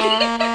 Yeah.